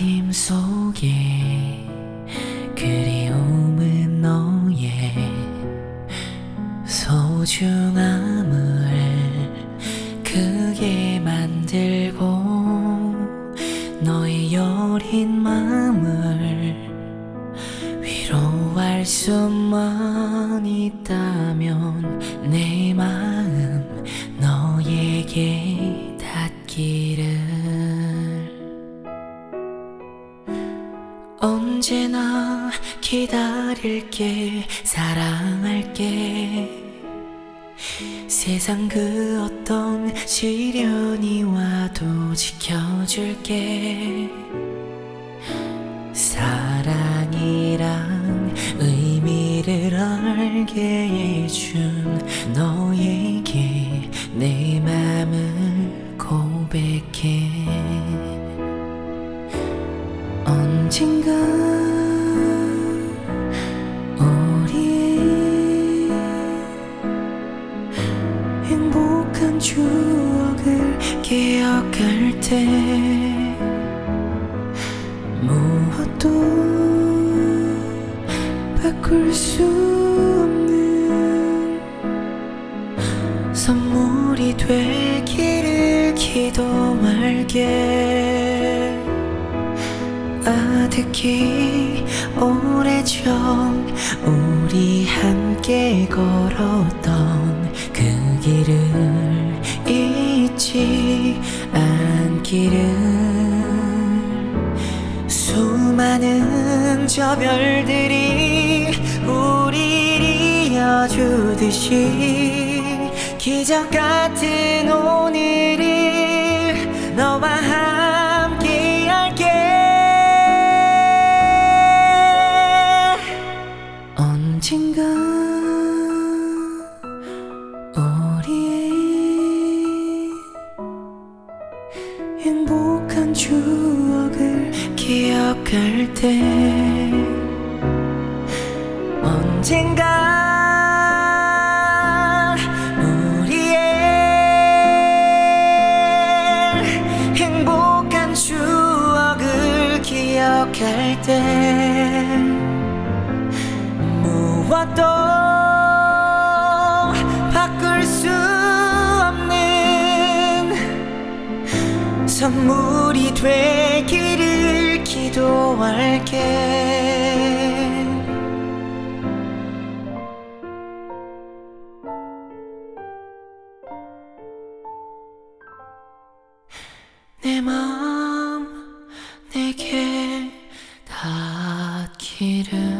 하림 속에 그리움은 너의 소중함을 크게 만들고 너의 여린 마음을 위로할 수만 있다면 내 마음 너에게 닿기를 언제나 기다릴게 사랑할게. 세상 그 어떤 시련이 와도 지켜줄게. 사랑이란 의미를 알게 언젠가 우리의 행복한 추억을 기억할 때 무엇도 바꿀 수 없는 선물이 되기를 기도할게 아득히 오래전 우리 함께 걸었던 그 길을 잊지 않기를. 수많은 저 별들이 우리를 이어주듯이 기적 같은 오늘을 너와 함께 우리의 행복한 추억을 기억할 때 언젠가 우리의 행복한 추억을 기억할 때 무엇도 선물이 되기를 기도할게. 내 마음 내게 닿기를.